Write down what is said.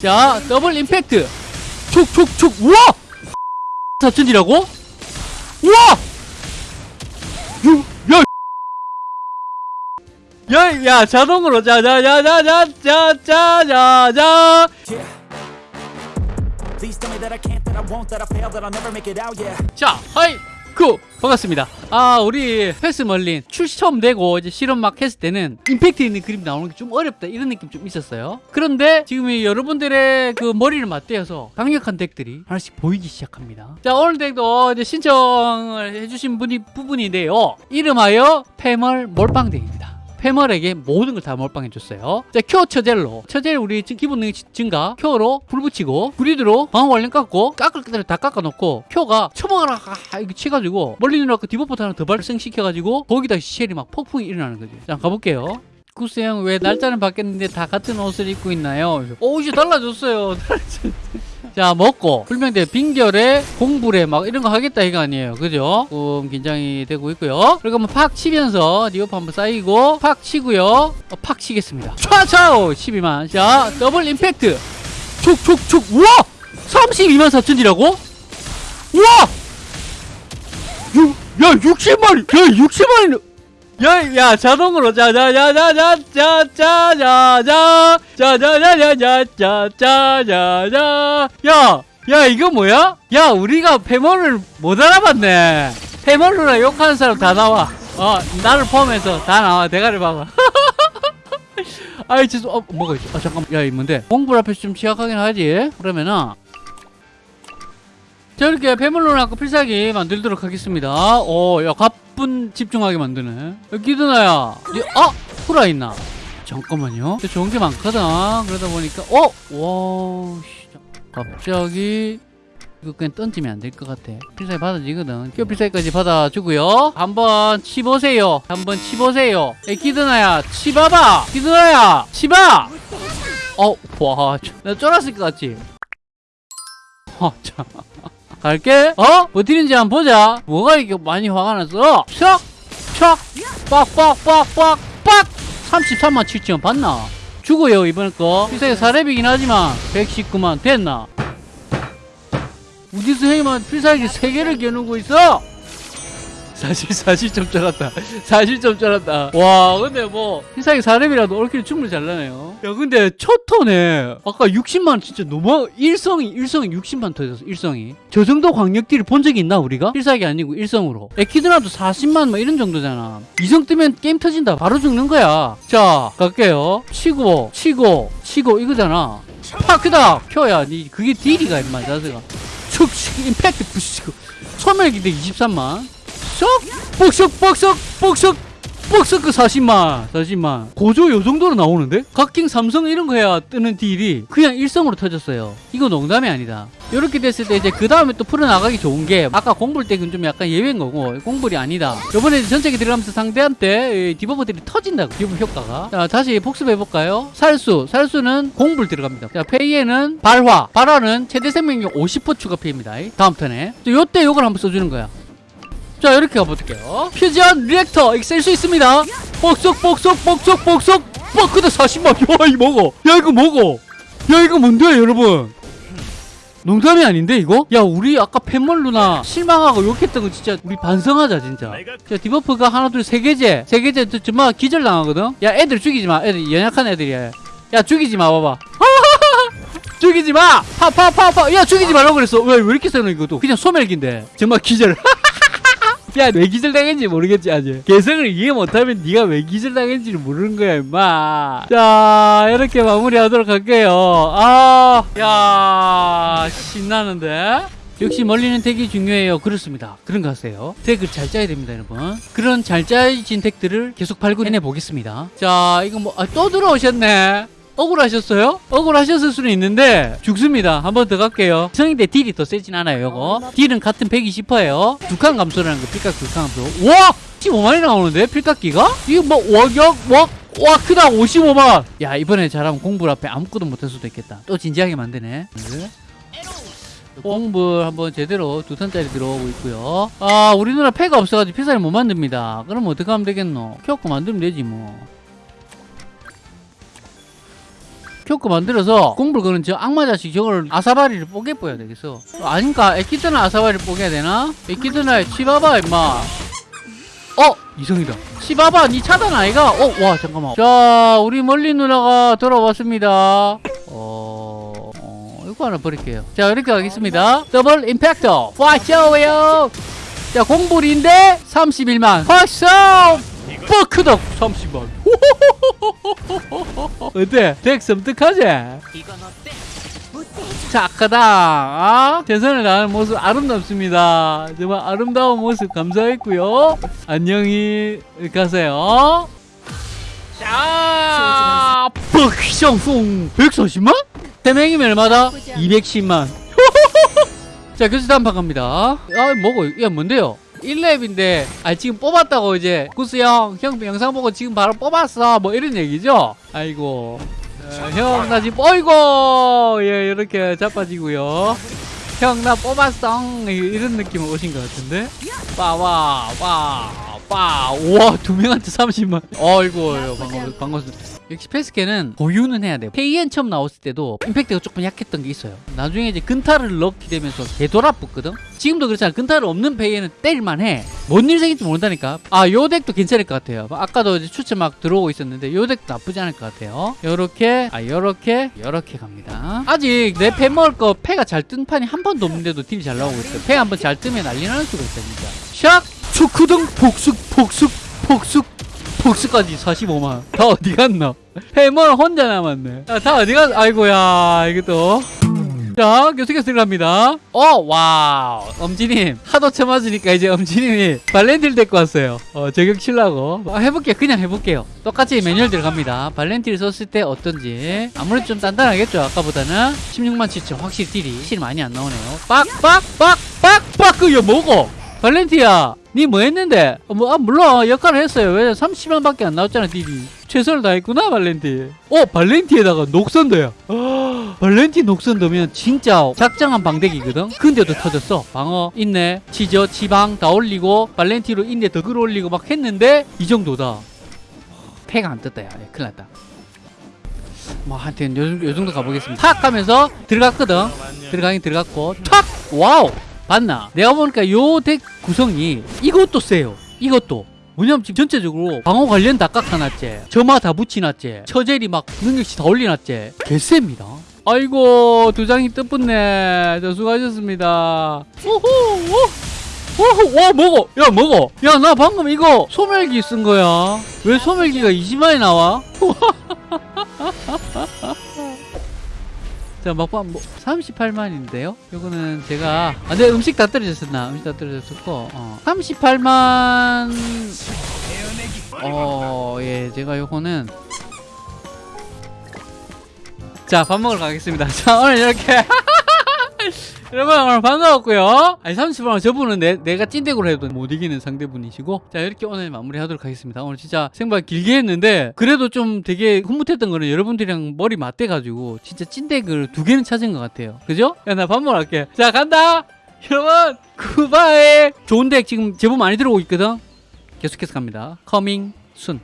자 double impact 촉촉촉 우와 사천이라고? 우와 유, 야 야, 야, 자동으로, 자, 자, 자, 자, 자, 자, 자, 자. 자, 하이, 쿠, 반갑습니다. 아, 우리 패스 멀린 출시 처음 되고 이제 실험 막 했을 때는 임팩트 있는 그림 나오는 게 좀 어렵다 이런 느낌 좀 있었어요. 그런데 지금 이 여러분들의 그 머리를 맞대어서 강력한 deck들이 하나씩 보이기 시작합니다. 자, 오늘 deck도 이제 신청을 해주신 분이 부분인데요. 이름하여 패멀 몰빵 deck입니다. 패멀에게 모든 걸 다 몰빵해줬어요. 자, 큐어 처젤로. 처젤 우리 지- 기본 능력 지- 증가. 큐어로 불 붙이고, 그리드로 방어 완료 깎고, 깎을 때를 다 깎아놓고, 큐어가 처먹어라! 아, 이거 치가지고, 멀리누라고 디버포트 하나 더 발생시켜가지고, 거기다 쉘이 막 폭풍이 일어나는 거죠. 자, 가볼게요. 구스 형, 왜 날짜는 바뀌었는데 다 같은 옷을 입고 있나요? 옷이 달라졌어요. 자 먹고 불명대 빙결에 공불에 막 이런 거 하겠다 이거 아니에요. 그죠? 조금 긴장이 되고 있고요. 그리고 한번 팍 치면서 디오프 한번 쌓이고 팍 치고요. 어, 팍 치겠습니다. 촤촤 12만. 자 더블 임팩트. 촉촉촉. 우와! 32만 4천이라고? 우와! 유, 야 60만이 야 60만이 야, 야 자동으로 자, 자, 자, 자, 자, 자, 자, 자, 자, 자, 자, 자, 자, 자, 자, 자, 자, 자, 야, 야, 이거 뭐야? 야, 우리가 페멀을 못 알아봤네. 페멀로나 욕하는 사람 다 나와. 어, 나를 포함해서 다 나와. 대가리 봐봐. 아이, 죄송, 어, 뭐가 있어? 아, 잠깐만. 야, 이 뭔데? 공부를 앞에서 좀 시작하긴 하지. 그러면은, 저렇게 페멀로나 필살기 만들도록 하겠습니다. 오, 야, 갑, 10분 집중하게 만드네. 기드나야. 어? 아, 후라 있나? 잠깐만요. 좋은 게 많거든. 그러다 보니까 어? 와 갑자기 이거 그냥 던지면 안 될 것 같아. 필살기 받아지거든. 큐 필살기까지 받아주고요. 한번 치보세요. 한번 치보세요. 에 기드나야 치봐봐 기드나야 치봐 어, 와, 나 쫄았을 것 같지? 어, 아, 참. 갈게. 어? 버티는지 한번 보자. 뭐가 이렇게 많이 화가 났어? 촥! 촥! 빡! 빡! 빡! 빡! 빡! 33만 7천 봤나? 죽어요 이번 거. 비싸게 4렙이긴 하지만 119만 됐나? 우디스 형이만 필살기 3개를 겨누고 있어! 사실 사실 좀 쩔었다. 사실 좀 쩔었다. 와 근데 뭐 필살기 4렙이라도 올킬 충분히 잘 나네요. 야 근데 첫 턴에 아까 60만 진짜 너무 일성이 일성이 60만 터졌어 일성이. 저 정도 광역딜을 본 적이 있나 우리가? 필살기 아니고 일성으로. 에키드라도 40만 뭐 이런 정도잖아. 이성 뜨면 게임 터진다. 바로 죽는 거야. 자 갈게요. 치고 치고 치고 이거잖아. 파크다! 켜야 니 그게 딜이가 임마 자세가. 축 임팩트 부시고. 소멸기대 23만. 쏙 뻑석 뻑석 뻑석 뻑석 그 40만 40만. 고조 요 정도로 나오는데? 각킹 삼성 이런 거 해야 뜨는 딜이 그냥 일성으로 터졌어요. 이거 농담이 아니다. 이렇게 됐을 때 이제 그 다음에 또 풀어나가기 좋은 게 아까 공불 때는 좀 약간 예외인 거고 공불이 아니다. 요번에 전체기 들어가면서 상대한테 이 디버프들이 터진다고 디버프 효과가. 자 다시 복습해볼까요? 살수 살수는 공불 들어갑니다. 자 페이에는 발화 발화는 최대 생명력 50% 추가 페이입니다. 다음 턴에. 자, 요때 요걸 한번 써주는 거야 자 이렇게 가볼게요 퓨전 리액터 이거 쓸 수 있습니다 뻑석 뻑석 뻑석 뻑석 뻑크다 40만 야 이거 먹어 야 이거 먹어 야 이거 뭔데 여러분 농담이 아닌데 이거? 야 우리 아까 팬멀 누나 실망하고 욕했던 거 진짜 우리 반성하자 진짜 자 디버프가 하나 둘 세 개째 세 개째 저- 정말 기절당하거든 야 애들 죽이지 마 애들 연약한 애들이야 야 죽이지 마 봐봐 죽이지 마! 파, 파, 파, 파! 야, 죽이지 말라고 그랬어. 왜, 왜 이렇게 세노, 이것도? 그냥 소멸기인데. 정말 기절. 야, 왜 기절 당했는지 모르겠지, 아직. 개성을 이해 못하면 네가 왜 기절 당했는지를 모르는 거야, 임마. 자, 이렇게 마무리하도록 할게요. 아, 야, 신나는데? 역시 멀리는 덱이 중요해요. 그렇습니다. 그런 거 하세요. 덱을 잘 짜야 됩니다, 여러분. 그런 잘 짜진 덱들을 계속 발굴해내 보겠습니다. 자, 이거 뭐, 아, 또 들어오셨네. 억울하셨어요? 억울하셨을 수는 있는데 죽습니다. 한 번 더 갈게요. 성인대 딜이 더 세진 않아요, 요거. 딜은 같은 120%예요. 두 칸 감소라는 거, 필각 두 칸 감소. 와! 15만이 나오는데, 필각기가? 이거 뭐, 와격, 와, 와, 크다, 55만! 야, 이번에 잘하면 공부 앞에 아무것도 못할 수도 있겠다. 또 진지하게 만드네. 네. 공불 한번 제대로 두 턴짜리 들어오고 있고요. 아, 우리 누나 패가 없어가지고 피사를 못 만듭니다. 그럼 어떻게 하면 되겠노? 켜고 만들면 되지, 뭐. 교코 만들어서 공불 거는 저 악마 자식 저걸 아사바리를 뽀개 뽀야 되겠어. 아닌가? 에키드나 아사바리를 뽀개야 되나? 에키드나의 치바바 임마. 어? 이성이다. 치바바 니 차단 아이가? 어? 와 잠깐만. 자 우리 멀리 누나가 돌아왔습니다. 어, 어 이거 하나 버릴게요. 자 이렇게 가겠습니다. 더블 임팩터. 파이셔요 자 공불인데 31만. 파이셔 버크덕 30만 어때? 덱 섬뜩하지? 착하다 아? 최선을 다하는 모습 아름답습니다 정말 아름다운 모습 감사했고요 안녕히 가세요 자 뻑숑숑 140만? 3명이면 얼마다? 210만 자 교수 다음 판 갑니다 아 뭐고 야 뭔데요 1렙인데 아 지금 뽑았다고 이제 구스 형, 형 영상 보고 지금 바로 뽑았어. 뭐 이런 얘기죠? 아이고. 어, 형나 지금 어이고 예 이렇게 자빠지고요. 형 나 뽑았어. 이런 느낌 오신 것 같은데? 빠와와 빠 우와 두 명한테 30만. 어이구 반갑, 반갑습니다 역시 패스케는 보유는 해야 돼요. 페이엔 처음 나왔을 때도 임팩트가 조금 약했던 게 있어요. 나중에 이제 근타를 넣게 되면서 개돌아붙거든? 지금도 그렇잖아. 근타를 없는 페이엔은 때릴만 해. 뭔 일 생길지 모른다니까. 아 요 덱도 괜찮을 것 같아요. 아까도 이제 추천 막 들어오고 있었는데 요 덱도 나쁘지 않을 것 같아요. 요렇게 아 요렇게 요렇게 갑니다. 아직 내 패 먹을 거 패가 잘 뜬 판이 한 번도 없는데도 딜이 잘 나오고 있어요. 패 한 번 잘 뜨면 난리 나는 수가 진짜 샥 초크등 복숙 복숙 복숙 복수까지 45만. 다 어디 갔나? 해머 혼자 남았네. 아, 다 어디 갔 아이고야 이것도 자 계속해서 들어갑니다. 어 와우. 엄지님 하도 쳐맞으니까 이제 엄지님이 발렌틸 데리고 왔어요. 어 저격 치려고. 아, 해볼게요 그냥 해볼게요. 똑같이 매뉴얼 들어갑니다. 발렌틸 썼을 때 어떤지. 아무래도 좀 단단하겠죠 아까보다는. 16만 7천 확실히 딜이. 실 많이 안 나오네요. 빡빡빡빡빡 그여 뭐고 발렌티야 니 뭐 했는데? 어, 뭐, 아, 물론 역할을 했어요. 왜 30만밖에 안 나왔잖아 딜이 최선을 다했구나 발렌티. 어 발렌티에다가 녹선더야. 발렌티 녹선더면 진짜 작정한 방대기거든? 근데도 터졌어. 방어 있네. 치저 지방 다 올리고 발렌티로 인내 더 끌어올리고 막 했는데 이 정도다. 패가 안 떴다 야. 예, 큰일 났다. 뭐 하여튼 요, 요 정도 가보겠습니다. 탁 하면서 들어갔거든? 들어가긴 들어갔고. 탁! 와우 봤나? 내가 보니까 요 덱 구성이 이것도 세요. 이것도. 뭐냐면 지금 전체적으로 방어 관련 다 깎아놨지. 점화 다 붙여놨지. 처젤이 막 능력치 다 올려놨지. 개쎄입니다. 아이고 두 장이 뜻붙네. 저 수고하셨습니다. 오호 와 먹어. 야 먹어. 야 나 방금 이거 소멸기 쓴 거야. 왜 소멸기가 20만이 나와 자 막판 뭐 38만인데요? 요거는 제가 아, 내 음식 다 떨어졌었나? 음식 다 떨어졌었고 어. 38만 어예 제가 요거는 자 밥 먹으러 가겠습니다. 자 오늘 이렇게 여러분 오늘 반가웠고요. 아니 30만 저분은 내, 내가 찐덱으로 해도 못 이기는 상대분이시고. 자 이렇게 오늘 마무리하도록 하겠습니다. 오늘 진짜 생방 길게 했는데 그래도 좀 되게 흐뭇했던 거는 여러분들이랑 머리 맞대가지고 진짜 찐덱을 두 개는 찾은 것 같아요. 그죠? 야 나밥 갈게. 자 간다! 여러분 굿바이! 좋은 덱 지금 제보 많이 들어오고 있거든? 계속해서 갑니다. 커밍 순